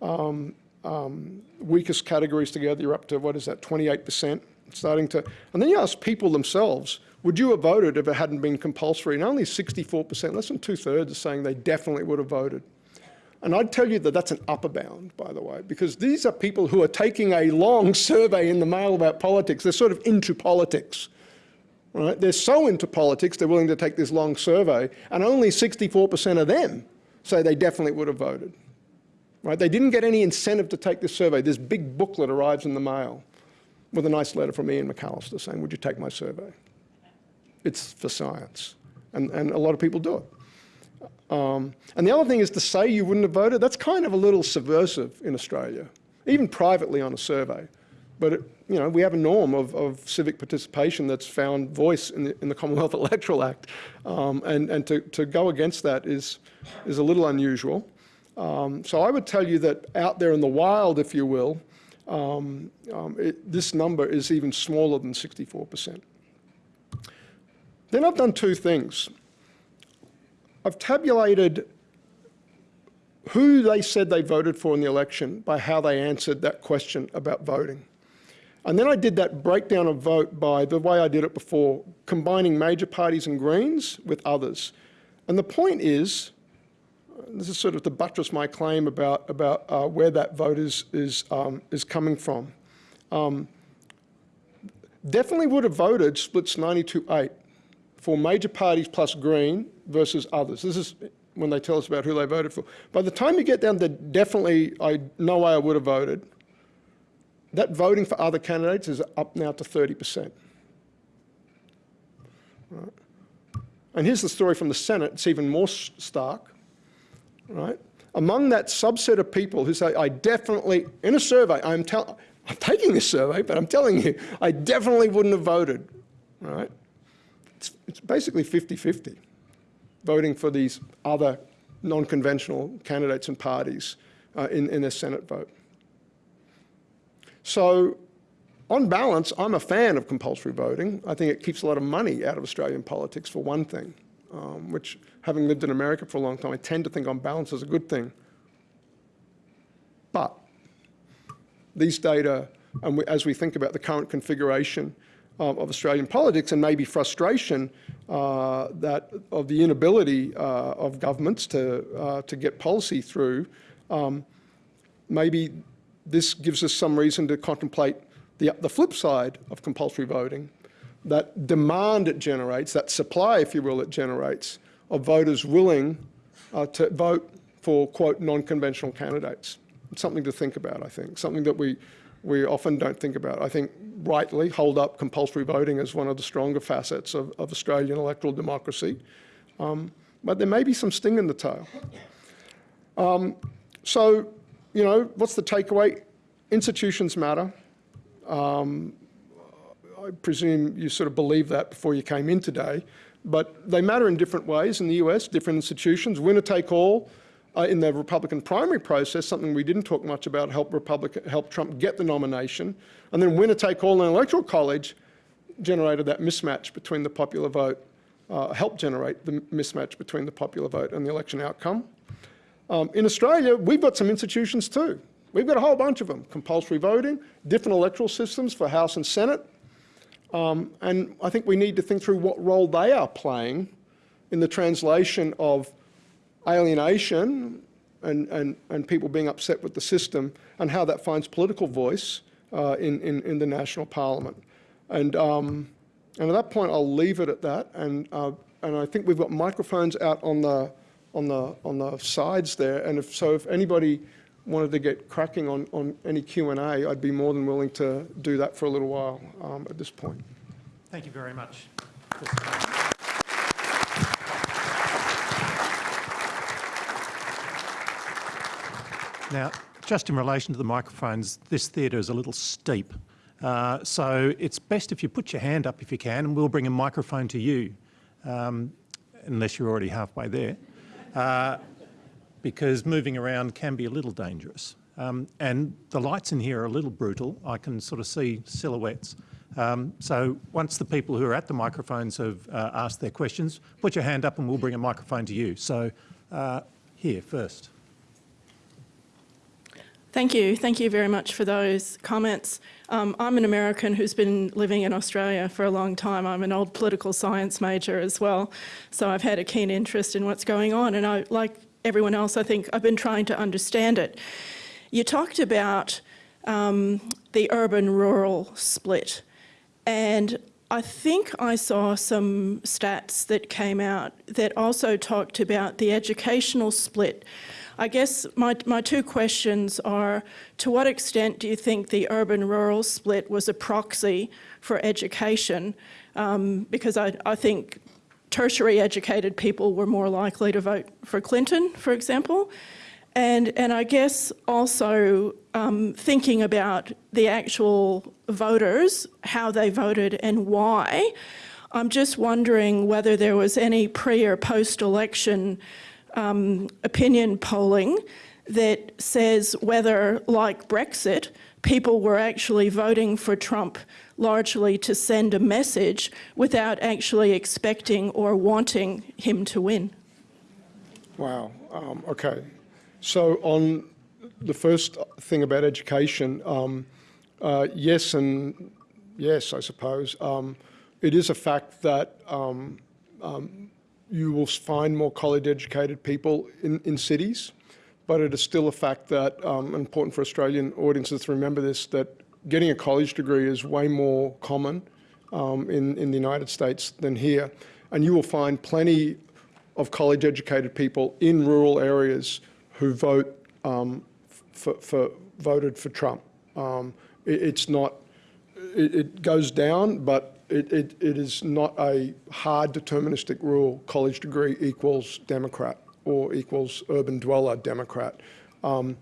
um, um weakest categories together, you're up to, what is that, 28%? Starting to, and then you ask people themselves, would you have voted if it hadn't been compulsory? And only 64%, less than two thirds, are saying they definitely would have voted. And I'd tell you that that's an upper bound, by the way, because these are people who are taking a long survey in the mail about politics. They're sort of into politics. Right? They're so into politics, they're willing to take this long survey, and only 64% of them say they definitely would have voted. Right? They didn't get any incentive to take this survey. This big booklet arrives in the mail with a nice letter from Ian McAllister saying, would you take my survey? It's for science. And, and a lot of people do it. Um, and the other thing is to say you wouldn't have voted, that's kind of a little subversive in Australia, even privately on a survey. But it, you know, we have a norm of, of civic participation that's found voice in the, in the Commonwealth Electoral Act. Um, and and to, to go against that is, is a little unusual. Um, so I would tell you that out there in the wild, if you will, um, um it, this number is even smaller than 64%. Then I've done two things. I've tabulated who they said they voted for in the election by how they answered that question about voting. And then I did that breakdown of vote by the way I did it before, combining major parties and Greens with others. And the point is, this is sort of to buttress my claim about, about uh, where that vote is, is, um, is coming from. Um, definitely would have voted splits 92-8 for major parties plus Green versus others. This is when they tell us about who they voted for. By the time you get down to definitely, I no way I would have voted, that voting for other candidates is up now to 30%. Right. And here's the story from the Senate. It's even more stark. Right? Among that subset of people who say, I definitely, in a survey, I'm, I'm taking this survey, but I'm telling you, I definitely wouldn't have voted. Right? It's, it's basically 50-50 voting for these other non-conventional candidates and parties uh, in, in a Senate vote. So on balance, I'm a fan of compulsory voting. I think it keeps a lot of money out of Australian politics for one thing, um, which having lived in America for a long time, I tend to think on balance is a good thing. But these data, and we, as we think about the current configuration of Australian politics and maybe frustration uh, that of the inability uh, of governments to, uh, to get policy through, um, maybe this gives us some reason to contemplate the, the flip side of compulsory voting, that demand it generates, that supply, if you will, it generates of voters willing uh, to vote for, quote, non-conventional candidates. It's something to think about, I think, something that we, we often don't think about. I think rightly hold up compulsory voting as one of the stronger facets of, of Australian electoral democracy. Um, but there may be some sting in the tail. Um, so, you know, what's the takeaway? Institutions matter. Um, I presume you sort of believe that before you came in today, but they matter in different ways in the US, different institutions, winner take all, uh, in the Republican primary process, something we didn't talk much about, help, Republican, help Trump get the nomination, and then winner take all in the Electoral College generated that mismatch between the popular vote, uh, helped generate the mismatch between the popular vote and the election outcome. Um, in Australia, we've got some institutions too. We've got a whole bunch of them. Compulsory voting, different electoral systems for House and Senate. Um, and I think we need to think through what role they are playing in the translation of alienation and, and, and people being upset with the system and how that finds political voice uh, in, in, in the national parliament. And, um, and at that point, I'll leave it at that. And, uh, and I think we've got microphones out on the, on the, on the sides there. And if, so if anybody wanted to get cracking on, on any Q&A, I'd be more than willing to do that for a little while um, at this point. Thank you very much. Now, just in relation to the microphones, this theatre is a little steep. Uh, so it's best if you put your hand up if you can, and we'll bring a microphone to you, um, unless you're already halfway there, uh, because moving around can be a little dangerous. Um, and the lights in here are a little brutal. I can sort of see silhouettes. Um, so once the people who are at the microphones have uh, asked their questions, put your hand up and we'll bring a microphone to you. So uh, here first. Thank you. Thank you very much for those comments. Um, I'm an American who's been living in Australia for a long time. I'm an old political science major as well, so I've had a keen interest in what's going on. And I, like everyone else, I think I've been trying to understand it. You talked about um, the urban-rural split, and I think I saw some stats that came out that also talked about the educational split. I guess my, my two questions are, to what extent do you think the urban-rural split was a proxy for education? Um, because I, I think tertiary educated people were more likely to vote for Clinton, for example. And, and I guess also um, thinking about the actual voters, how they voted and why, I'm just wondering whether there was any pre or post-election um, opinion polling that says whether, like Brexit, people were actually voting for Trump largely to send a message without actually expecting or wanting him to win. Wow, um, okay. So on the first thing about education, um, uh, yes and yes, I suppose. Um, it is a fact that um, um, you will find more college-educated people in, in cities, but it is still a fact that, um, important for Australian audiences to remember this, that getting a college degree is way more common um, in, in the United States than here. And you will find plenty of college-educated people in rural areas who vote um, for, for, voted for Trump. Um, it, it's not, it, it goes down, but it, it, it is not a hard deterministic rule, college degree equals Democrat or equals urban dweller Democrat. Um,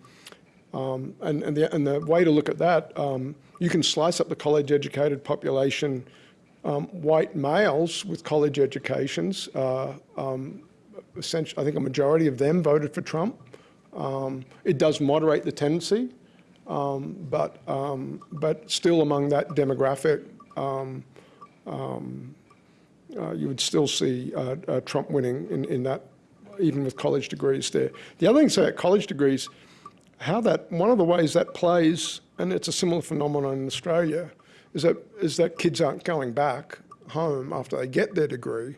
um, and, and, the, and the way to look at that, um, you can slice up the college educated population, um, white males with college educations, uh, um, essentially, I think a majority of them voted for Trump. Um, it does moderate the tendency, but, but still among that demographic, um, um, uh, you would still see uh, uh, Trump winning in, in that, even with college degrees there. The other thing to say about college degrees, how that, one of the ways that plays, and it's a similar phenomenon in Australia, is that, is that kids aren't going back home after they get their degree,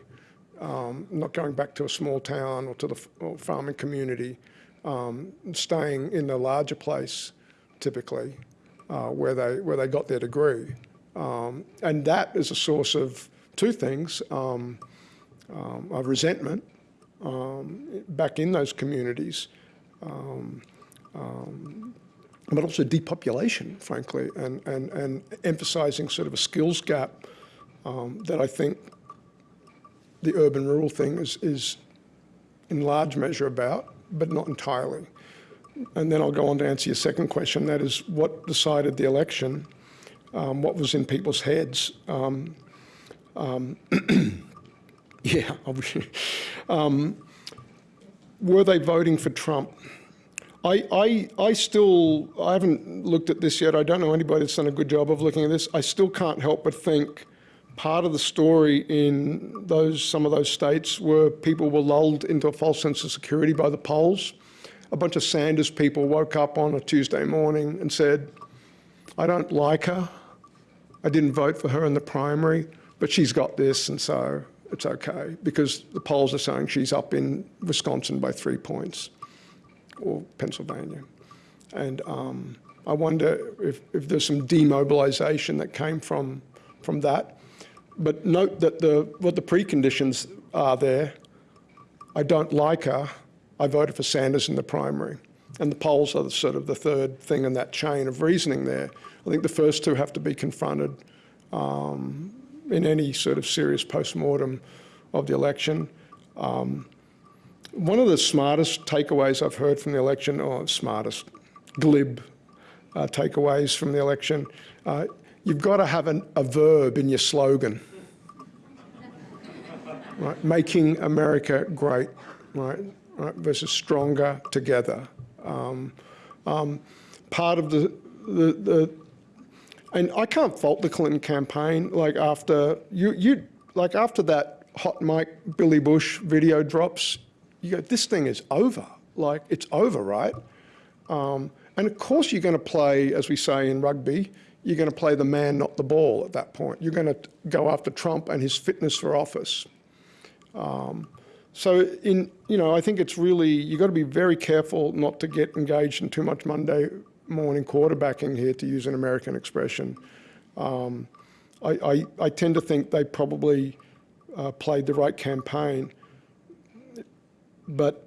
um, not going back to a small town or to the or farming community, um, staying in the larger place, typically, uh, where, they, where they got their degree. Um, and that is a source of two things, um, um, of resentment um, back in those communities, um, but also depopulation, frankly, and, and, and emphasizing sort of a skills gap that I think the urban-rural thing is, is in large measure about, but not entirely. And then I'll go on to answer your second question, that is what decided the election um, what was in people's heads. Um, um, yeah, um, were they voting for Trump? I, I, I still, I haven't looked at this yet. I don't know anybody that's done a good job of looking at this. I still can't help but think part of the story in those, some of those states where people were lulled into a false sense of security by the polls a bunch of Sanders people woke up on a Tuesday morning and said, I don't like her. I didn't vote for her in the primary, but she's got this, and so it's okay because the polls are saying she's up in Wisconsin by three points or Pennsylvania. And um, I wonder if, if there's some demobilization that came from, from that. But note that the, what the preconditions are there. I don't like her. I voted for Sanders in the primary. And the polls are sort of the third thing in that chain of reasoning there. I think the first two have to be confronted um, in any sort of serious post-mortem of the election. Um, one of the smartest takeaways I've heard from the election, or smartest, glib uh, takeaways from the election, uh, you've got to have an, a verb in your slogan. Right? Making America great, right? right? Versus stronger together. Um, um, part of the, the, the and I can't fault the Clinton campaign. Like after you, you like after that hot mic Billy Bush video drops, you go, this thing is over. Like it's over, right? Um, and of course you're going to play, as we say in rugby, you're going to play the man, not the ball at that point. You're going to go after Trump and his fitness for office. Um, so in, you know, I think it's really, you've got to be very careful not to get engaged in too much Monday morning quarterbacking here, to use an American expression. Um, I, I, I, tend to think they probably uh, played the right campaign. But,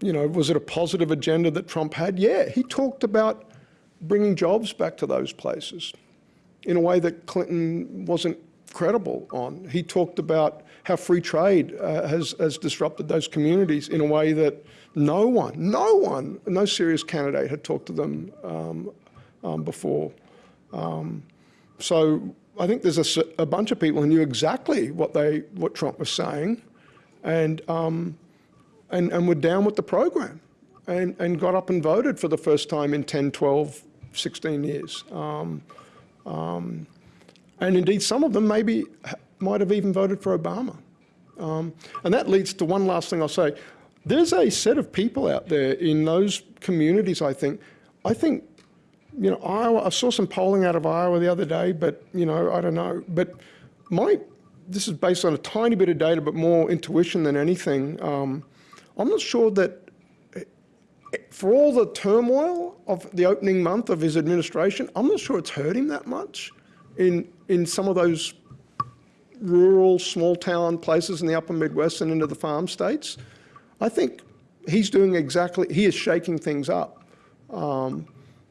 you know, was it a positive agenda that Trump had? Yeah, he talked about bringing jobs back to those places in a way that Clinton wasn't credible on. He talked about how free trade uh, has, has disrupted those communities in a way that no one, no one, no serious candidate had talked to them um, um, before. Um, so I think there's a, a, bunch of people who knew exactly what they, what Trump was saying, and um, and and were down with the program, and and got up and voted for the first time in 10, 12, 16 years. Um, um, and indeed, some of them maybe might have even voted for Obama. and that leads to one last thing I'll say. There's a set of people out there in those communities, I think. I think, you know, Iowa, I saw some polling out of Iowa the other day, but, you know, I don't know. But my, this is based on a tiny bit of data, but more intuition than anything. Um, I'm not sure that for all the turmoil of the opening month of his administration, I'm not sure it's hurt him that much in, in some of those rural, small town places in the upper Midwest and into the farm states. I think he's doing exactly, he is shaking things up. Um,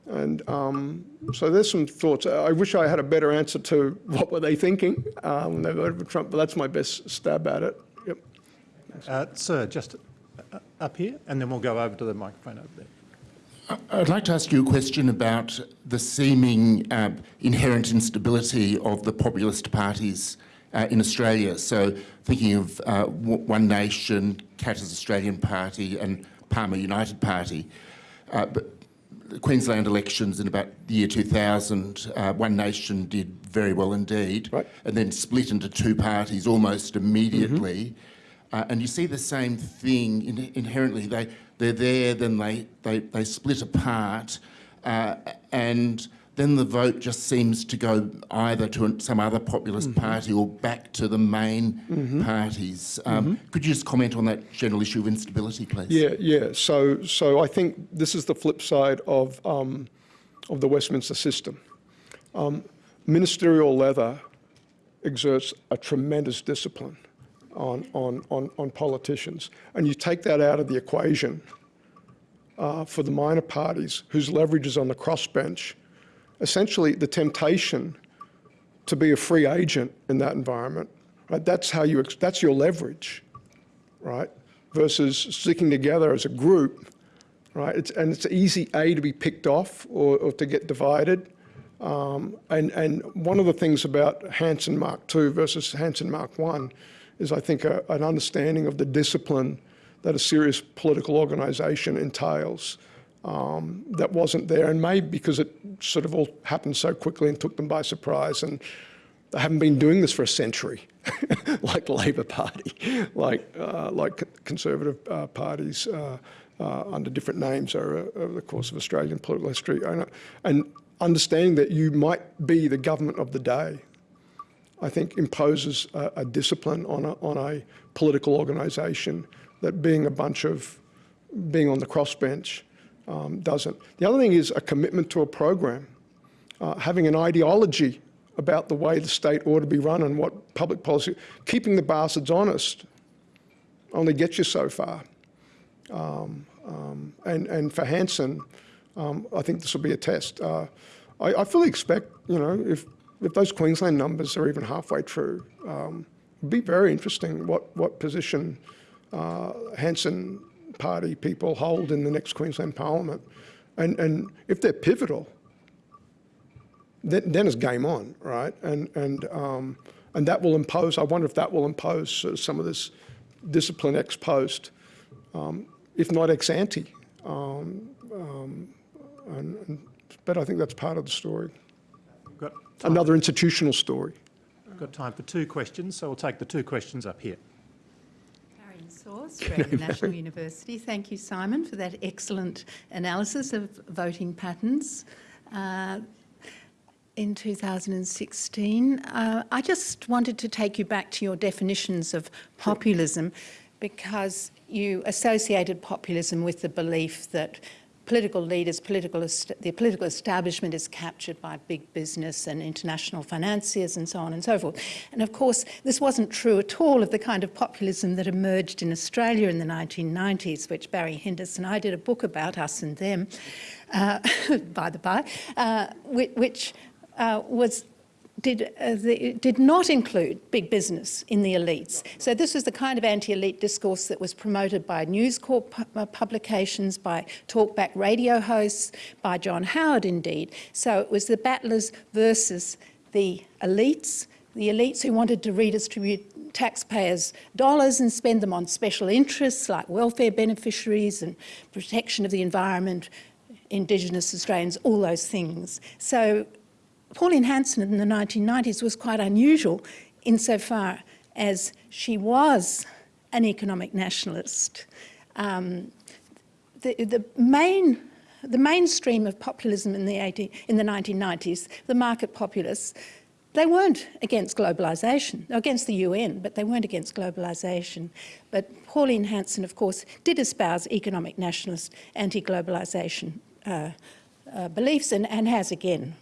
and um, so there's some thoughts. I wish I had a better answer to what were they thinking uh, when they voted for Trump, but that's my best stab at it. Yep. Uh, sir, just uh, up here, and then we'll go over to the microphone over there. I'd like to ask you a question about the seeming uh, inherent instability of the populist parties uh, in Australia. So thinking of uh, One Nation, Katter's Australian Party and Palmer United Party. Uh, but the Queensland elections in about the year 2000, uh, One Nation did very well indeed, right. and then split into two parties almost immediately. Mm -hmm. and you see the same thing in, inherently. They, they're there, then they, they, they split apart, uh, and then the vote just seems to go either to some other populist mm -hmm. party or back to the main mm -hmm. parties. Um, mm -hmm. Could you just comment on that general issue of instability, please? Yeah, yeah. So, so I think this is the flip side of um, of the Westminster system. Um, ministerial leather exerts a tremendous discipline on, on, on, on politicians. And you take that out of the equation uh, for the minor parties whose leverage is on the crossbench essentially the temptation to be a free agent in that environment. Right? That's how you, that's your leverage, right? Versus sticking together as a group, right? It's, and it's easy, A, to be picked off or, or to get divided. Um, and, and one of the things about Hanson Mark II versus Hanson Mark I is I think a, an understanding of the discipline that a serious political organization entails um, that wasn't there, and maybe because it sort of all happened so quickly and took them by surprise, and they haven't been doing this for a century, like the Labor Party, like uh, like conservative uh, parties uh, uh, under different names over, over the course of Australian political history. And, and understanding that you might be the government of the day, I think imposes a, a discipline on a, on a political organisation that being a bunch of, being on the crossbench um, doesn't. The other thing is a commitment to a program, uh, having an ideology about the way the state ought to be run and what public policy, keeping the bastards honest only gets you so far. Um, um, and, and for Hanson, um, I think this will be a test. Uh, I, I, fully expect, you know, if, if those Queensland numbers are even halfway true, um, it'd be very interesting what, what position uh, Hanson party people hold in the next Queensland Parliament. And, and if they're pivotal, then, then it's game on, right? And, and, um, and that will impose, I wonder if that will impose sort of some of this discipline ex post, um, if not ex ante. Um, um, and, and, but I think that's part of the story. Got Another institutional story. We've got time for two questions, so we'll take the two questions up here. Australian National University. Thank you, Simon, for that excellent analysis of voting patterns. Uh, in 2016. Uh, I just wanted to take you back to your definitions of populism because you associated populism with the belief that political leaders, political the political establishment is captured by big business and international financiers and so on and so forth. And of course, this wasn't true at all of the kind of populism that emerged in Australia in the 1990s, which Barry Hindess and I did a book about, Us and Them, uh, by the by, uh, which uh, was did, uh, the, did not include big business in the elites. So this was the kind of anti-elite discourse that was promoted by News Corp uh, publications, by talkback radio hosts, by John Howard indeed. So it was the battlers versus the elites, the elites who wanted to redistribute taxpayers' dollars and spend them on special interests like welfare beneficiaries and protection of the environment, Indigenous Australians, all those things. So Pauline Hanson in the 1990s was quite unusual insofar as she was an economic nationalist. Um, the, the, main, the mainstream of populism in the, 80, in the 1990s, the market populists, they weren't against globalisation, against the UN, but they weren't against globalisation. But Pauline Hanson, of course, did espouse economic nationalist anti-globalisation uh, uh, beliefs and, and has again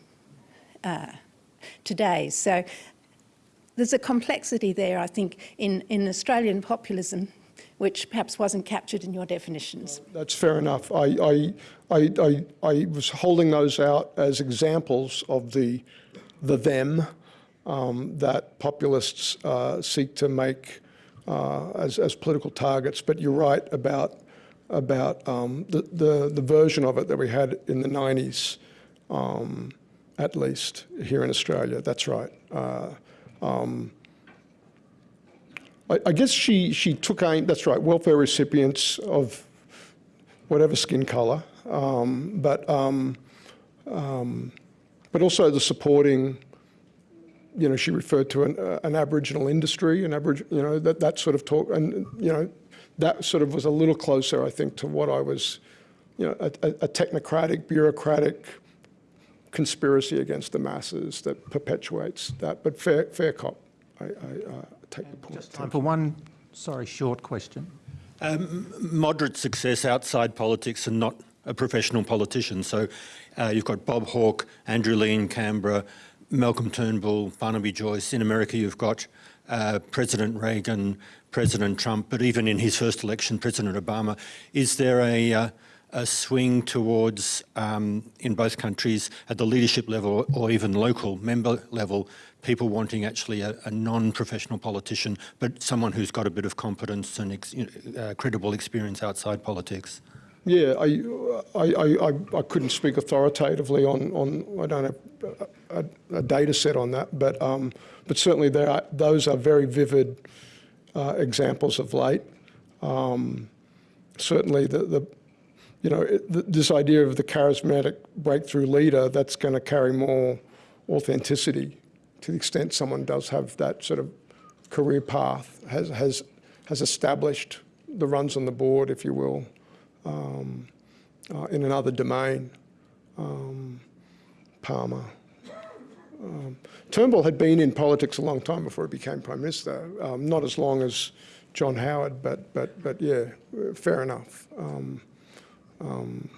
uh, today. So there's a complexity there, I think, in, in Australian populism which perhaps wasn't captured in your definitions. That's fair enough. I, I, I, I, I was holding those out as examples of the, the them um, that populists uh, seek to make uh, as, as political targets. But you're right about, about um, the, the, the version of it that we had in the 90s. Um, at least here in Australia. That's right. Uh, um, I, I, guess she she took aim. That's right. Welfare recipients of whatever skin colour, um, but um, um, but also the supporting. You know, she referred to an, uh, an Aboriginal industry, an Aboriginal, you know, that, that sort of talk, and, you know, that sort of was a little closer, I think, to what I was, you know, a, a technocratic, bureaucratic, conspiracy against the masses that perpetuates that. But fair, fair cop, I, I uh, take the point. Just time for one, sorry, short question. Um, moderate success outside politics and not a professional politician. So uh, you've got Bob Hawke, Andrew Leigh in Canberra, Malcolm Turnbull, Barnaby Joyce. In America, you've got uh, President Reagan, President Trump, but even in his first election, President Obama. Is there a uh, a swing towards, um, in both countries, at the leadership level or even local member level, people wanting actually a, a non-professional politician, but someone who's got a bit of competence and ex, uh, credible experience outside politics. Yeah, I, I, I, I couldn't speak authoritatively on, on I don't have a, a data set on that, but, um, but certainly there are, those are very vivid uh, examples of late. Um, certainly the, the, you know, it, this idea of the charismatic breakthrough leader that's going to carry more authenticity to the extent someone does have that sort of career path, has, has, has established the runs on the board, if you will, um, uh, in another domain. Um, Palmer. Um, Turnbull had been in politics a long time before he became Prime Minister, um, not as long as John Howard, but, but, but yeah, fair enough. Um, um,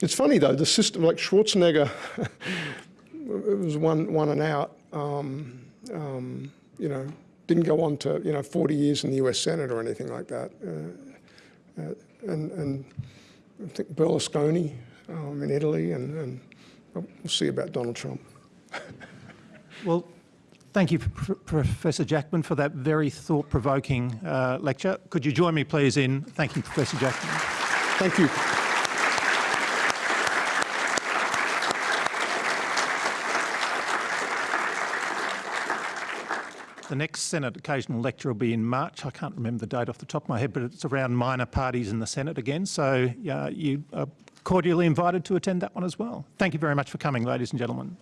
it's funny though, the system, like Schwarzenegger, it was one, one and out, um, um, you know, didn't go on to, you know, 40 years in the US Senate or anything like that. Uh, uh, and, and I think Berlusconi um, in Italy, and, and we'll see about Donald Trump. Well, thank you, Pr- Professor Jackman, for that very thought-provoking uh, lecture. Could you join me, please, in thanking Professor Jackman? Thank you. The next Senate occasional lecture will be in March. I can't remember the date off the top of my head, but it's around minor parties in the Senate again. So uh, you are cordially invited to attend that one as well. Thank you very much for coming, ladies and gentlemen.